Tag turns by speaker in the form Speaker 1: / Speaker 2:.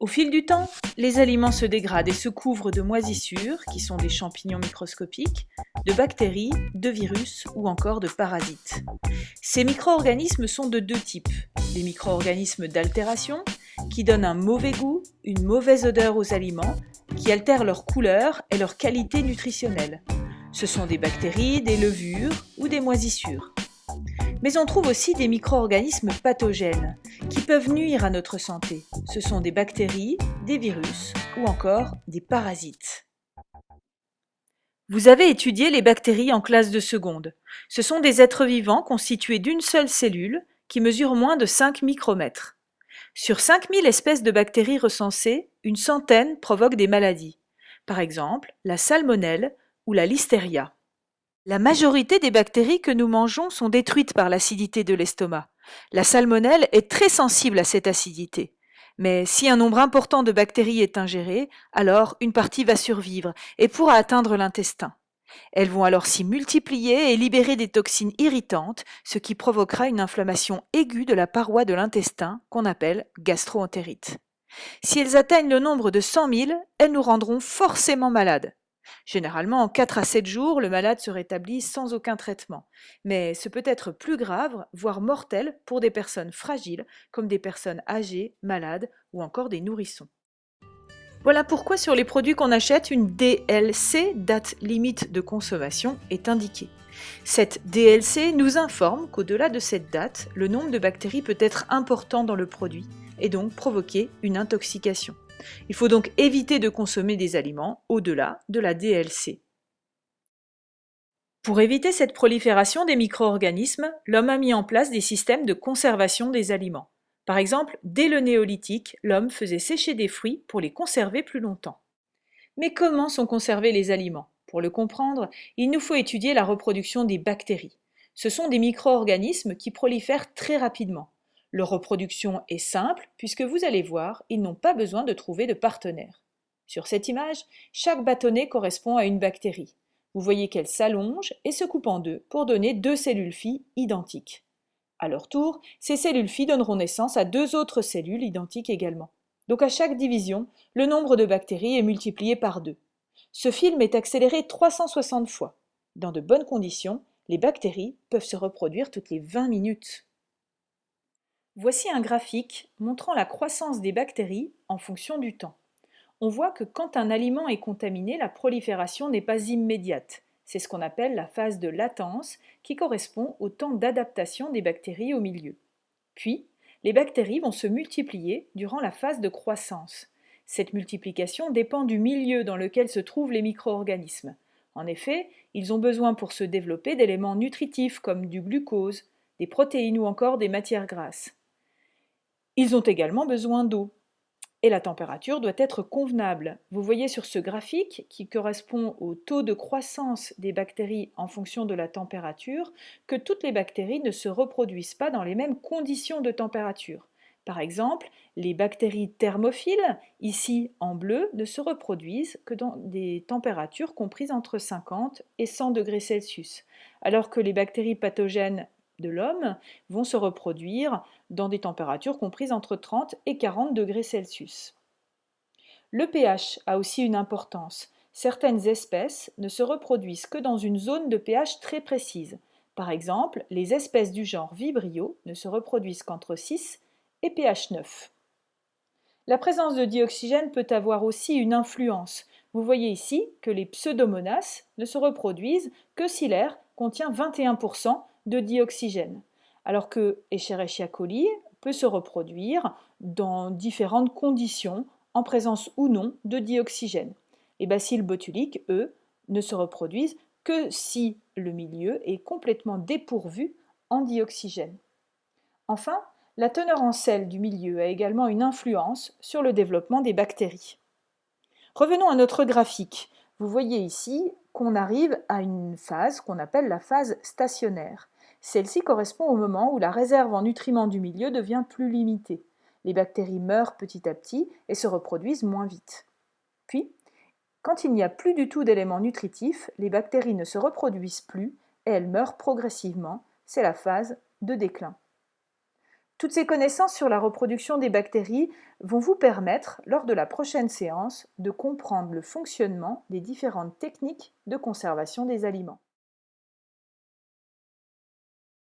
Speaker 1: Au fil du temps, les aliments se dégradent et se couvrent de moisissures, qui sont des champignons microscopiques, de bactéries, de virus ou encore de parasites. Ces micro-organismes sont de deux types. Les micro-organismes d'altération, qui donnent un mauvais goût, une mauvaise odeur aux aliments, qui altèrent leur couleur et leur qualité nutritionnelle. Ce sont des bactéries, des levures ou des moisissures. Mais on trouve aussi des micro-organismes pathogènes qui peuvent nuire à notre santé. Ce sont des bactéries, des virus ou encore des parasites. Vous avez étudié les bactéries en classe de seconde. Ce sont des êtres vivants constitués d'une seule cellule qui mesure moins de 5 micromètres. Sur 5000 espèces de bactéries recensées, une centaine provoquent des maladies. Par exemple, la salmonelle ou la listeria. La majorité des bactéries que nous mangeons sont détruites par l'acidité de l'estomac. La salmonelle est très sensible à cette acidité. Mais si un nombre important de bactéries est ingéré, alors une partie va survivre et pourra atteindre l'intestin. Elles vont alors s'y multiplier et libérer des toxines irritantes, ce qui provoquera une inflammation aiguë de la paroi de l'intestin qu'on appelle gastroentérite. Si elles atteignent le nombre de 100 000, elles nous rendront forcément malades. Généralement, en 4 à 7 jours, le malade se rétablit sans aucun traitement. Mais ce peut être plus grave, voire mortel, pour des personnes fragiles, comme des personnes âgées, malades ou encore des nourrissons. Voilà pourquoi sur les produits qu'on achète, une DLC, date limite de consommation, est indiquée. Cette DLC nous informe qu'au-delà de cette date, le nombre de bactéries peut être important dans le produit et donc provoquer une intoxication. Il faut donc éviter de consommer des aliments au-delà de la DLC. Pour éviter cette prolifération des micro-organismes, l'homme a mis en place des systèmes de conservation des aliments. Par exemple, dès le néolithique, l'homme faisait sécher des fruits pour les conserver plus longtemps. Mais comment sont conservés les aliments? Pour le comprendre, il nous faut étudier la reproduction des bactéries. Ce sont des micro-organismes qui prolifèrent très rapidement. Leur reproduction est simple puisque vous allez voir, ils n'ont pas besoin de trouver de partenaire. Sur cette image, chaque bâtonnet correspond à une bactérie. Vous voyez qu'elle s'allonge et se coupe en deux pour donner deux cellules filles identiques. À leur tour, ces cellules filles donneront naissance à deux autres cellules identiques également. Donc à chaque division, le nombre de bactéries est multiplié par deux. Ce film est accéléré 360 fois. Dans de bonnes conditions, les bactéries peuvent se reproduire toutes les 20 minutes. Voici un graphique montrant la croissance des bactéries en fonction du temps. On voit que quand un aliment est contaminé, la prolifération n'est pas immédiate. C'est ce qu'on appelle la phase de latence qui correspond au temps d'adaptation des bactéries au milieu. Puis, les bactéries vont se multiplier durant la phase de croissance. Cette multiplication dépend du milieu dans lequel se trouvent les micro-organismes. En effet, ils ont besoin pour se développer d'éléments nutritifs comme du glucose, des protéines ou encore des matières grasses. Ils ont également besoin d'eau. Et la température doit être convenable. Vous voyez sur ce graphique, qui correspond au taux de croissance des bactéries en fonction de la température, que toutes les bactéries ne se reproduisent pas dans les mêmes conditions de température. Par exemple, les bactéries thermophiles, ici en bleu, ne se reproduisent que dans des températures comprises entre 50 et 100 degrés Celsius, alors que les bactéries pathogènes de l'homme vont se reproduire dans des températures comprises entre 30 et 40 degrés Celsius. Le pH a aussi une importance. Certaines espèces ne se reproduisent que dans une zone de pH très précise. Par exemple, les espèces du genre Vibrio ne se reproduisent qu'entre 6 et pH 9. La présence de dioxygène peut avoir aussi une influence. Vous voyez ici que les pseudomonas ne se reproduisent que si l'air contient 21% de dioxygène, alors que Escherichia coli peut se reproduire dans différentes conditions, en présence ou non de dioxygène. Les bacilles botuliques, eux, ne se reproduisent que si le milieu est complètement dépourvu en dioxygène. Enfin, la teneur en sel du milieu a également une influence sur le développement des bactéries. Revenons à notre graphique. Vous voyez ici qu'on arrive à une phase qu'on appelle la phase stationnaire. Celle-ci correspond au moment où la réserve en nutriments du milieu devient plus limitée. Les bactéries meurent petit à petit et se reproduisent moins vite. Puis, quand il n'y a plus du tout d'éléments nutritifs, les bactéries ne se reproduisent plus et elles meurent progressivement. C'est la phase de déclin. Toutes ces connaissances sur la reproduction des bactéries vont vous permettre, lors de la prochaine séance, de comprendre le fonctionnement des différentes techniques de conservation des aliments.